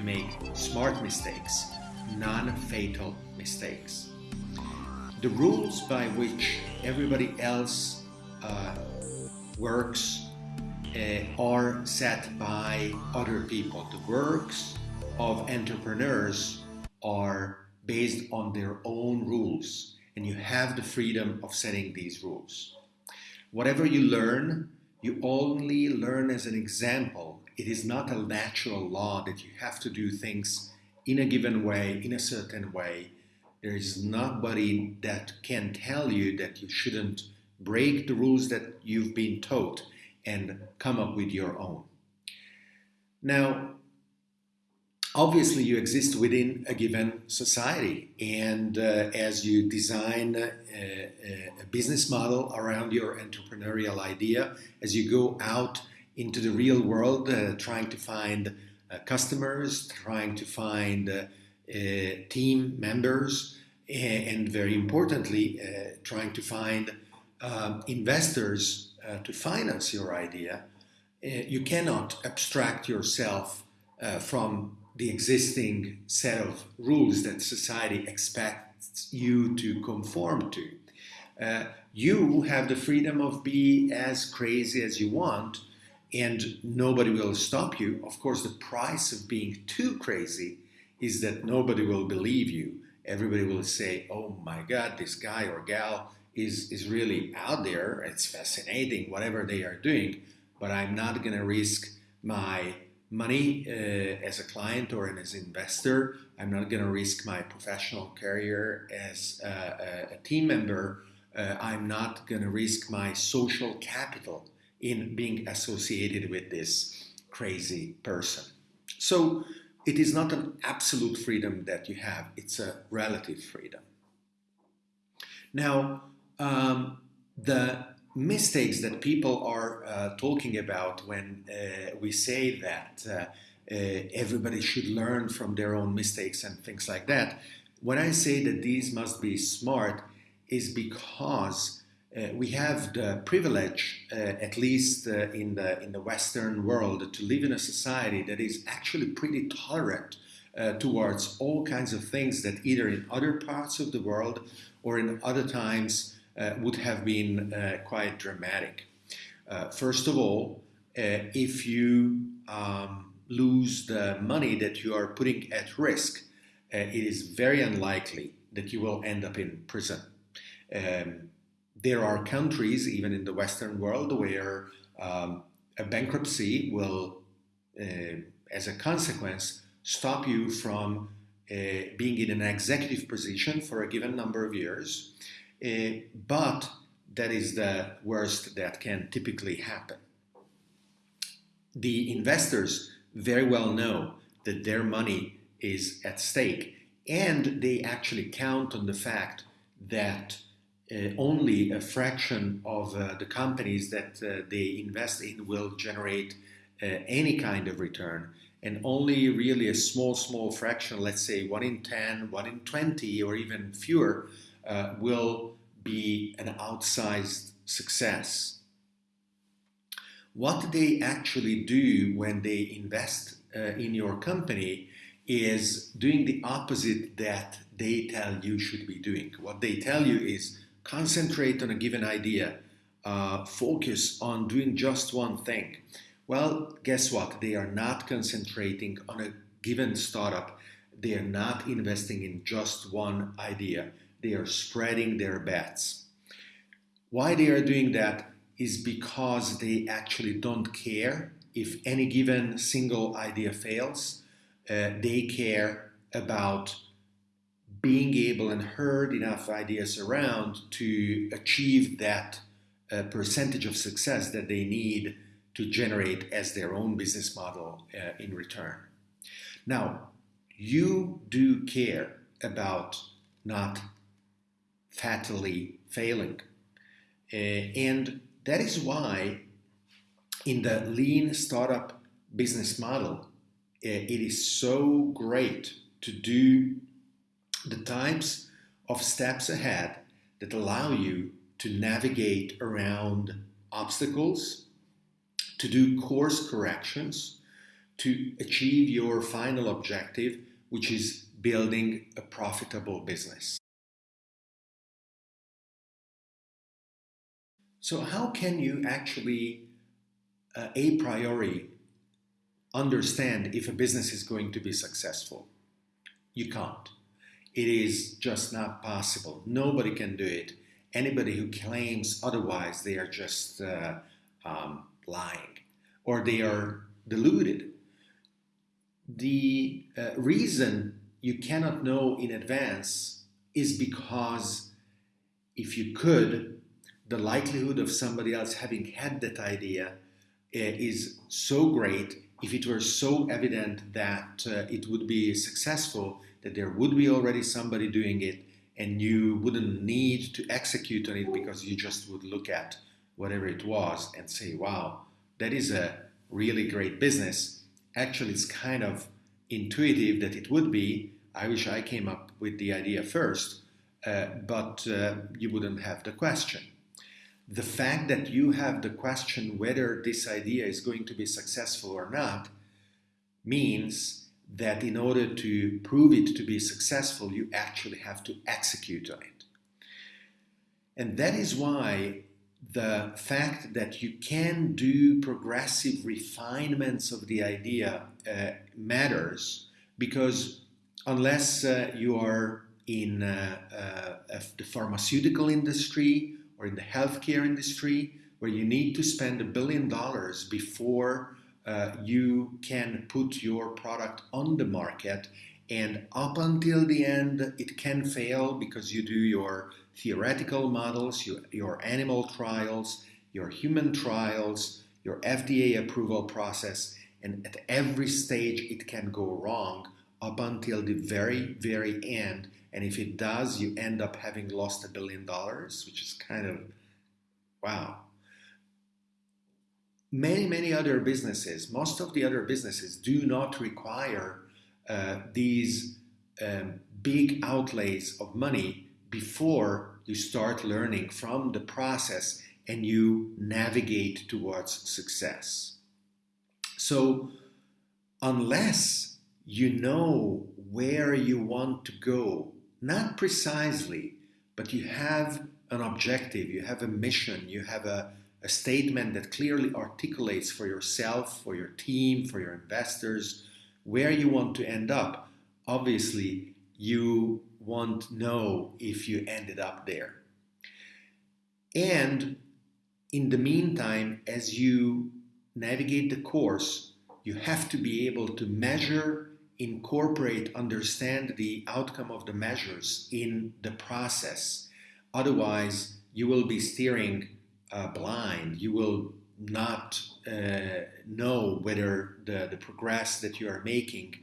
to make smart mistakes, non-fatal mistakes. The rules by which everybody else uh, works uh, are set by other people. The works of entrepreneurs are based on their own rules and you have the freedom of setting these rules. Whatever you learn, you only learn as an example. It is not a natural law that you have to do things in a given way, in a certain way. There is nobody that can tell you that you shouldn't break the rules that you've been taught and come up with your own. Now, obviously you exist within a given society and uh, as you design a, a, business model around your entrepreneurial idea as you go out into the real world uh, trying to find uh, customers trying to find uh, uh, team members and very importantly uh, trying to find um, investors to finance your idea you cannot abstract yourself from the existing set of rules that society expects you to conform to. Uh, you have the freedom of be as crazy as you want and nobody will stop you. Of course, the price of being too crazy is that nobody will believe you. Everybody will say, oh my God, this guy or gal is, is really out there. It's fascinating, whatever they are doing, but I'm not going to risk my money uh, as a client or as an investor. I'm not going to risk my professional career as a, a team member. Uh, I'm not going to risk my social capital in being associated with this crazy person. So it is not an absolute freedom that you have, it's a relative freedom. Now, um, the mistakes that people are uh, talking about when uh, we say that uh, uh, everybody should learn from their own mistakes and things like that. When I say that these must be smart is because uh, we have the privilege, uh, at least in, the, in the Western world, to live in a society that is actually pretty tolerant towards all kinds of things that either in other parts of the world or in other times uh, would have been uh, quite dramatic. Uh, first of all, if you um, lose the money that you are putting at risk, it is very unlikely that you will end up in prison. Um, there are countries, even in the Western world, where um, a bankruptcy will, uh, as a consequence, stop you from uh, being in an executive position for a given number of years uh, but that is the worst that can typically happen. The investors very well know that their money is at stake and they actually count on the fact that uh, only a fraction of uh, the companies that uh, they invest in will generate uh, any kind of return and only really a small small fraction let's say 1 in 10 1 in 20 or even fewer uh, will be an outsized success. What they actually do when they invest uh, in your company is doing the opposite that they tell you should be doing. What they tell you is concentrate on a given idea, uh, focus on doing just one thing. Well, guess what? They are not concentrating on a given startup. They are not investing in just one idea. They are spreading their bets. Why they are doing that is because they actually don't care if any given single idea fails. Uh, they care about being able and heard enough ideas around to achieve that uh, percentage of success that they need to generate as their own business model uh, in return. Now, you do care about not fatally failing. Uh, and that is why in the lean startup business model, uh, it is so great to do the types of steps ahead that allow you to navigate around obstacles, to do course corrections, to achieve your final objective, which is building a profitable business. So, how can you actually, uh, a priori, understand if a business is going to be successful? You can't. It is just not possible. Nobody can do it. Anybody who claims otherwise, they are just uh, um, lying or they are deluded. The uh, reason you cannot know in advance is because if you could, the likelihood of somebody else having had that idea uh, is so great if it were so evident that uh, it would be successful that there would be already somebody doing it and you wouldn't need to execute on it because you just would look at whatever it was and say, wow, that is a really great business. Actually, it's kind of intuitive that it would be. I wish I came up with the idea first, uh, but uh, you wouldn't have the question. The fact that you have the question whether this idea is going to be successful or not means that in order to prove it to be successful, you actually have to execute on it. And that is why the fact that you can do progressive refinements of the idea uh, matters because unless uh, you are in uh, uh the pharmaceutical industry or in the healthcare industry where you need to spend a billion dollars before uh, you can put your product on the market and up until the end it can fail because you do your theoretical models, your, your animal trials, your human trials, your FDA approval process, and at every stage it can go wrong up until the very, very end. And if it does, you end up having lost a billion dollars, which is kind of wow many, many other businesses, most of the other businesses do not require uh, these um, big outlays of money before you start learning from the process and you navigate towards success. So, unless you know where you want to go, not precisely, but you have an objective, you have a mission, you have a a statement that clearly articulates for yourself, for your team, for your investors, where you want to end up, obviously you won't know if you ended up there. And in the meantime, as you navigate the course, you have to be able to measure, incorporate, understand the outcome of the measures in the process. Otherwise, you will be steering uh, blind. You will not uh, know whether the, the progress that you are making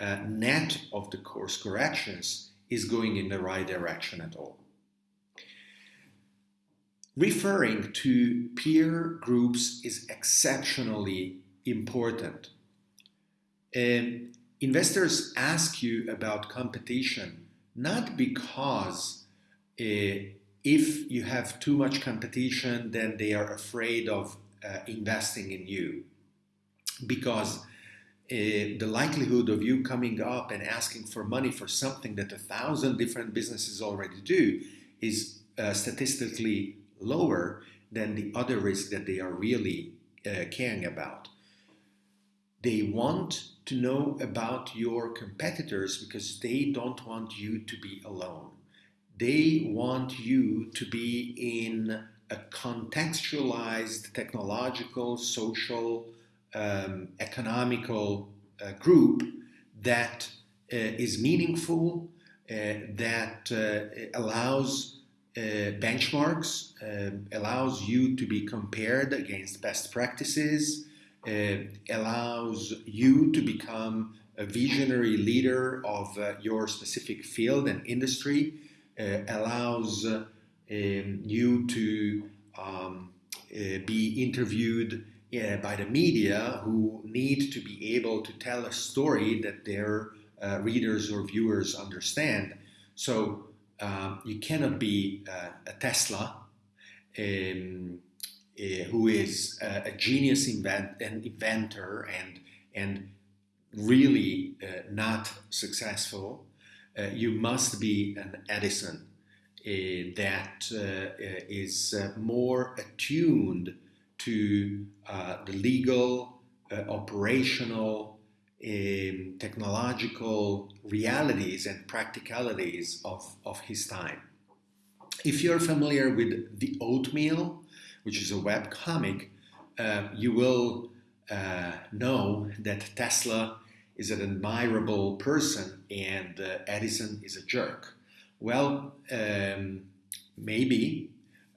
uh, net of the course corrections is going in the right direction at all. Referring to peer groups is exceptionally important. Um, investors ask you about competition not because uh, if you have too much competition, then they are afraid of uh, investing in you because uh, the likelihood of you coming up and asking for money for something that a thousand different businesses already do is uh, statistically lower than the other risk that they are really uh, caring about. They want to know about your competitors because they don't want you to be alone they want you to be in a contextualized technological, social, um, economical uh, group that uh, is meaningful, uh, that uh, allows uh, benchmarks, um, allows you to be compared against best practices, uh, allows you to become a visionary leader of your specific field and industry. uh, allows um, you to um, uh, be interviewed uh, by the media who need to be able to tell a story that their readers or viewers understand. So um, you cannot be uh, a Tesla um, uh, who is a, a genius invent, an inventor and and really uh, not successful. Uh, you must be an Edison uh, that is more attuned to the legal, operational, um, technological realities and practicalities of, of his time. If you're familiar with The Oatmeal, which is a web comic, uh, you will uh, know that Tesla is an admirable person and uh, Edison is a jerk. Well, um, maybe,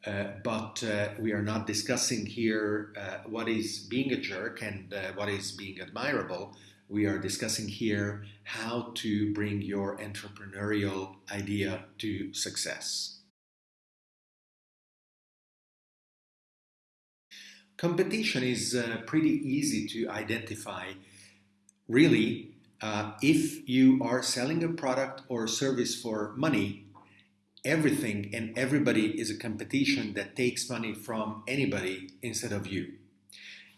uh, but uh, we are not discussing here uh, what is being a jerk and uh, what is being admirable. We are discussing here how to bring your entrepreneurial idea to success. Competition is uh, pretty easy to identify. Really, uh, if you are selling a product or service for money, everything and everybody is a competition that takes money from anybody instead of you.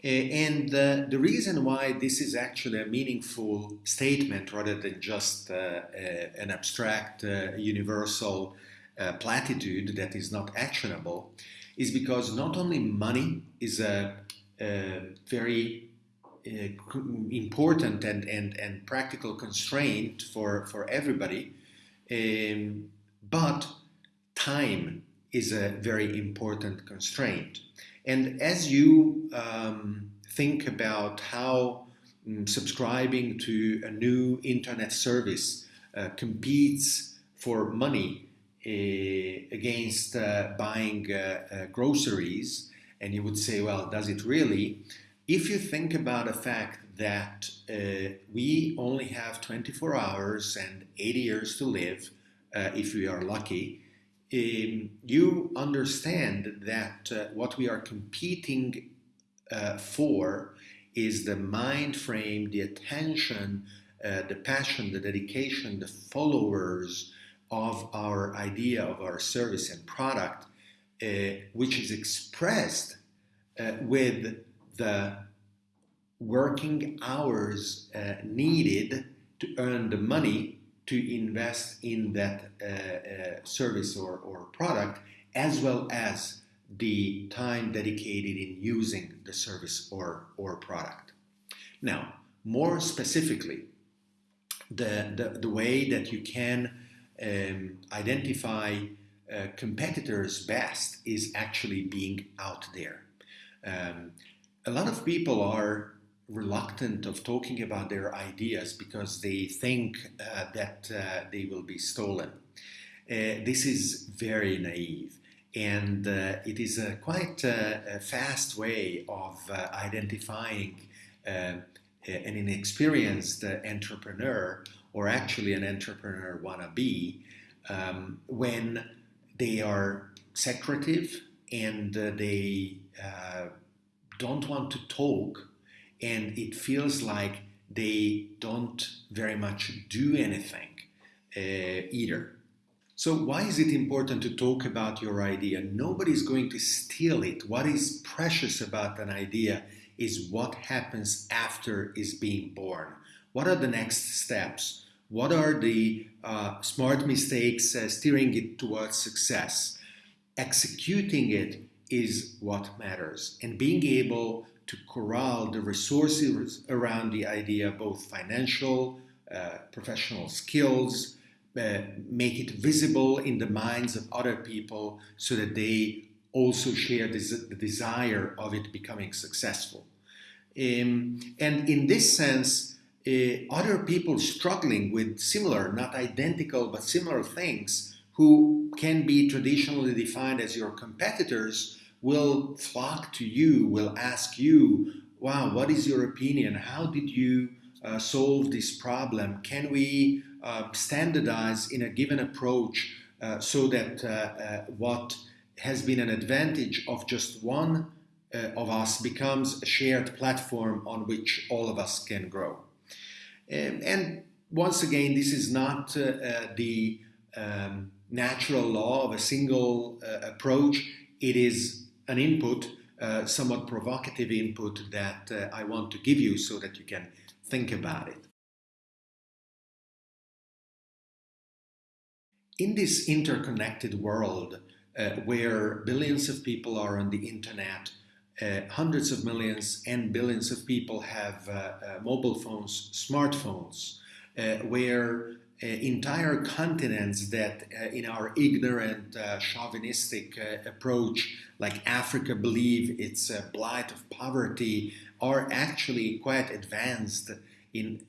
And uh, the reason why this is actually a meaningful statement rather than just uh, uh, an abstract, uh, universal platitude that is not actionable is because not only money is a, a very uh, important and, and, and practical constraint for, for everybody, um, but time is a very important constraint. And as you um, think about how um, subscribing to a new internet service uh, competes for money uh, against uh, buying uh, groceries, and you would say, well, does it really? If you think about the fact that we only have 24 hours and 80 years to live, if we are lucky, um, you understand that uh, what we are competing uh, for is the mind frame, the attention, uh, the passion, the dedication, the followers, of our idea of our service and product, uh, which is expressed uh, with the working hours uh, needed to earn the money to invest in that uh, uh, service or, or product, as well as the time dedicated in using the service or, or product. Now, more specifically, the, the, the way that you can um, identify uh, competitors best is actually being out there. Um, a lot of people are reluctant of talking about their ideas because they think uh, that uh, they will be stolen. Uh, this is very naive and uh, it is a quite uh, a fast way of identifying an inexperienced entrepreneur or actually an entrepreneur wannabe um, when they are secretive and uh, they uh, don't want to talk and it feels like they don't very much do anything uh, either. So why is it important to talk about your idea? Nobody's going to steal it. What is precious about an idea is what happens after is being born. What are the next steps? What are the uh, smart mistakes uh, steering it towards success? Executing it is what matters, and being able to corral the resources around the idea, both financial, uh, professional skills, uh, make it visible in the minds of other people so that they also share this, the desire of it becoming successful. Um, and in this sense, uh, other people struggling with similar, not identical, but similar things who can be traditionally defined as your competitors will flock to you, will ask you, wow, what is your opinion? How did you uh, solve this problem? Can we uh, standardize in a given approach uh, so that uh, uh, what has been an advantage of just one uh, of us becomes a shared platform on which all of us can grow? Um, and once again, this is not the um, natural law of a single approach. It is an input, uh, somewhat provocative input that uh, I want to give you so that you can think about it. In this interconnected world uh, where billions of people are on the internet, uh, hundreds of millions and billions of people have uh, mobile phones, smartphones, where uh, Uh, entire continents that, uh, in our ignorant, uh, chauvinistic uh, approach, like Africa, believe it's a blight of poverty, are actually quite advanced in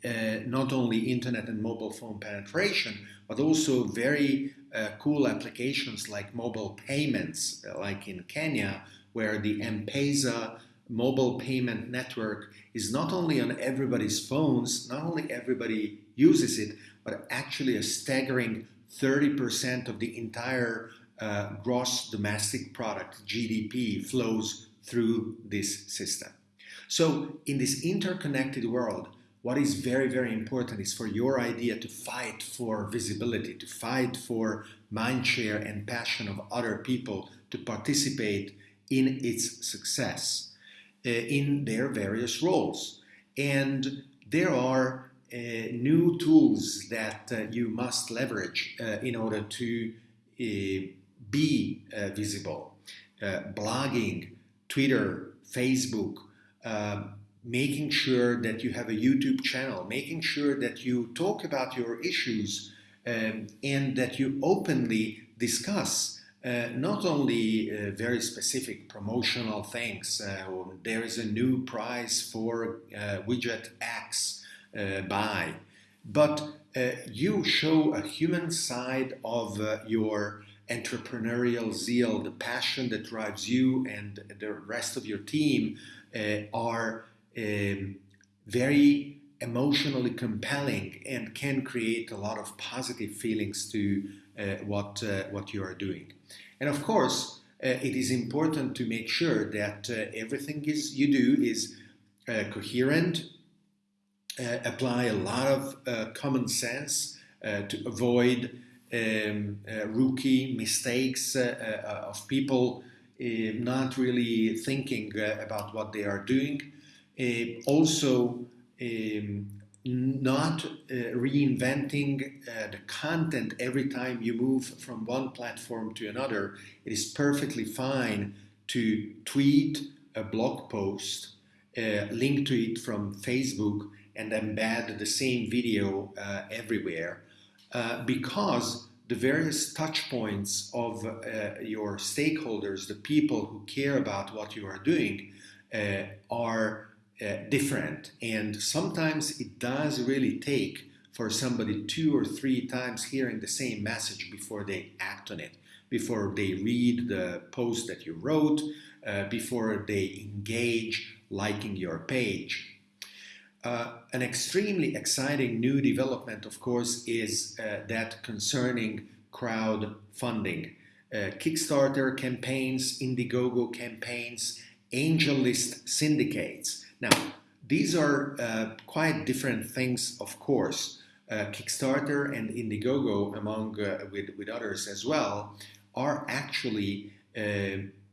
not only internet and mobile phone penetration, but also very cool applications like mobile payments, like in Kenya, where the M-Pesa mobile payment network is not only on everybody's phones, not only everybody uses it, but actually a staggering 30% of the entire uh, gross domestic product, GDP, flows through this system. So in this interconnected world, what is very, very important is for your idea to fight for visibility, to fight for mindshare and passion of other people to participate in its success uh, in their various roles. And there are new tools that uh, you must leverage uh, in order to be visible. blogging, Twitter, Facebook, um, making sure that you have a YouTube channel, making sure that you talk about your issues um, and that you openly discuss uh, not only uh, very specific promotional things, uh, there is a new prize for widget X, uh, buy. But uh, you show a human side of uh, your entrepreneurial zeal, the passion that drives you and the rest of your team are um, very emotionally compelling and can create a lot of positive feelings to uh, what uh, what you are doing. And of course, uh, it is important to make sure that everything is you do is coherent apply a lot of uh, common sense uh, to avoid um, rookie mistakes of people not really thinking about what they are doing. also, um, not uh, reinventing uh, the content every time you move from one platform to another. It is perfectly fine to tweet a blog post, uh, link to it from Facebook, and embed the same video uh, everywhere uh, because the various touch points of uh, your stakeholders, the people who care about what you are doing, uh, are uh, different. And sometimes it does really take for somebody two or three times hearing the same message before they act on it, before they read the post that you wrote, uh, before they engage liking your page. Uh, an extremely exciting new development, of course, is uh, that concerning crowdfunding. Uh, Kickstarter campaigns, Indiegogo campaigns, AngelList syndicates. Now, these are uh, quite different things, of course. Uh, Kickstarter and Indiegogo, among uh, with, with others as well, are actually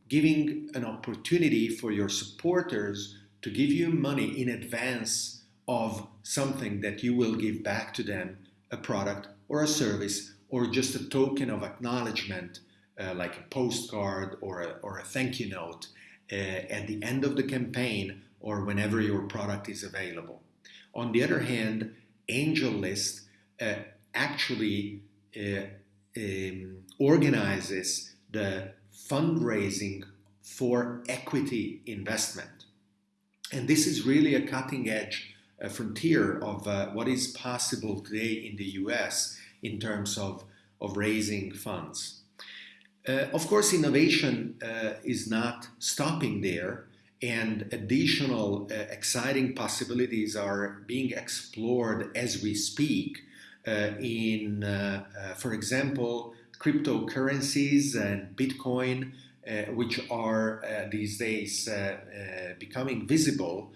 giving an opportunity for your supporters to give you money in advance of something that you will give back to them, a product or a service, or just a token of acknowledgement, uh, like a postcard or a, or a thank you note uh, at the end of the campaign or whenever your product is available. On the other hand, AngelList uh, actually uh, um, organizes the fundraising for equity investment. And this is really a cutting edge a frontier of uh, what is possible today in the US in terms of, of raising funds. Uh, of course, innovation uh, is not stopping there, and additional uh, exciting possibilities are being explored as we speak. Uh, in, uh, for example, cryptocurrencies and Bitcoin, which are these days becoming visible.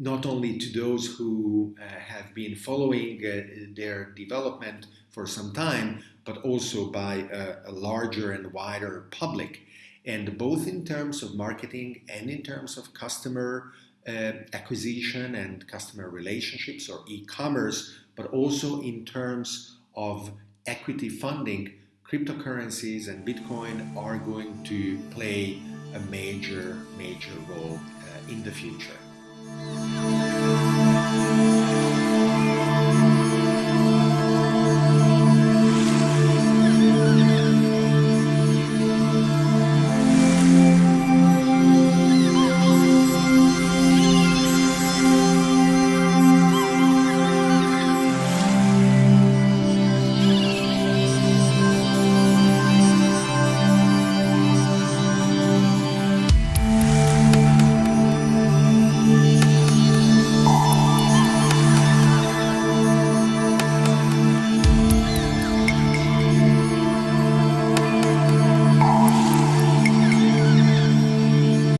Not only to those who uh, have been following uh, their development for some time, but also by a, a, larger and wider public. And both in terms of marketing and in terms of customer uh, acquisition and customer relationships or e commerce, but also in terms of equity funding, cryptocurrencies and Bitcoin are going to play a major, major role uh, in the future. Música